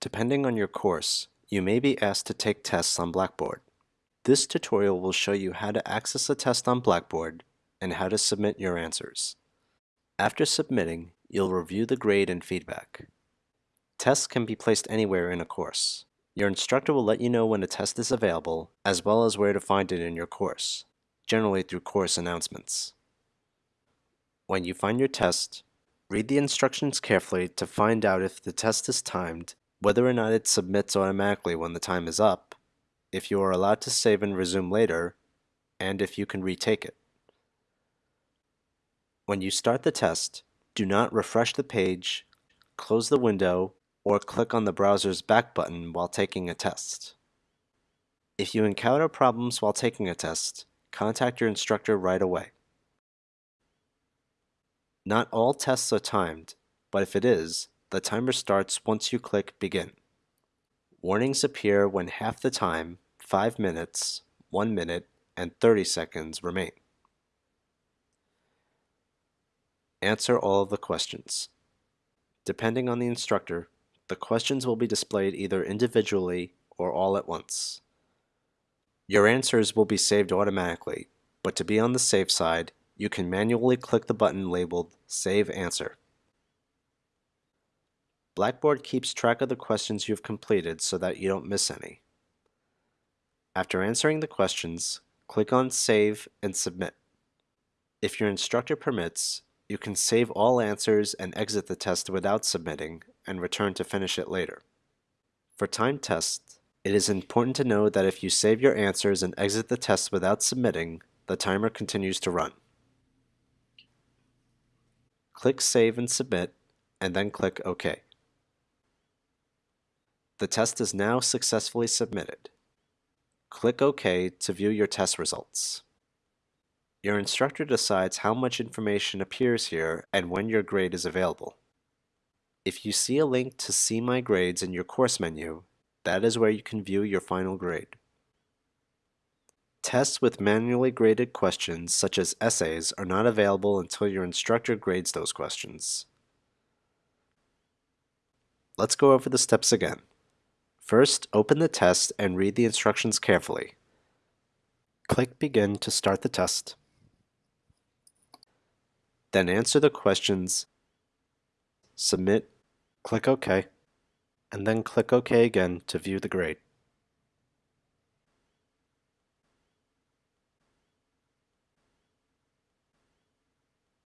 Depending on your course, you may be asked to take tests on Blackboard. This tutorial will show you how to access a test on Blackboard and how to submit your answers. After submitting, you'll review the grade and feedback. Tests can be placed anywhere in a course. Your instructor will let you know when a test is available, as well as where to find it in your course, generally through course announcements. When you find your test, read the instructions carefully to find out if the test is timed, whether or not it submits automatically when the time is up, if you are allowed to save and resume later, and if you can retake it. When you start the test, do not refresh the page, close the window, or click on the browser's back button while taking a test. If you encounter problems while taking a test, contact your instructor right away. Not all tests are timed, but if it is, the timer starts once you click Begin. Warnings appear when half the time, 5 minutes, 1 minute, and 30 seconds remain. Answer all of the questions. Depending on the instructor, the questions will be displayed either individually or all at once. Your answers will be saved automatically, but to be on the safe side, you can manually click the button labeled Save Answer. Blackboard keeps track of the questions you've completed so that you don't miss any. After answering the questions, click on Save and Submit. If your instructor permits, you can save all answers and exit the test without submitting and return to finish it later. For timed tests, it is important to know that if you save your answers and exit the test without submitting, the timer continues to run. Click Save and Submit, and then click OK. The test is now successfully submitted. Click OK to view your test results. Your instructor decides how much information appears here and when your grade is available. If you see a link to See My Grades in your course menu, that is where you can view your final grade. Tests with manually graded questions, such as essays, are not available until your instructor grades those questions. Let's go over the steps again. First, open the test and read the instructions carefully. Click Begin to start the test. Then answer the questions, submit, click OK, and then click OK again to view the grade.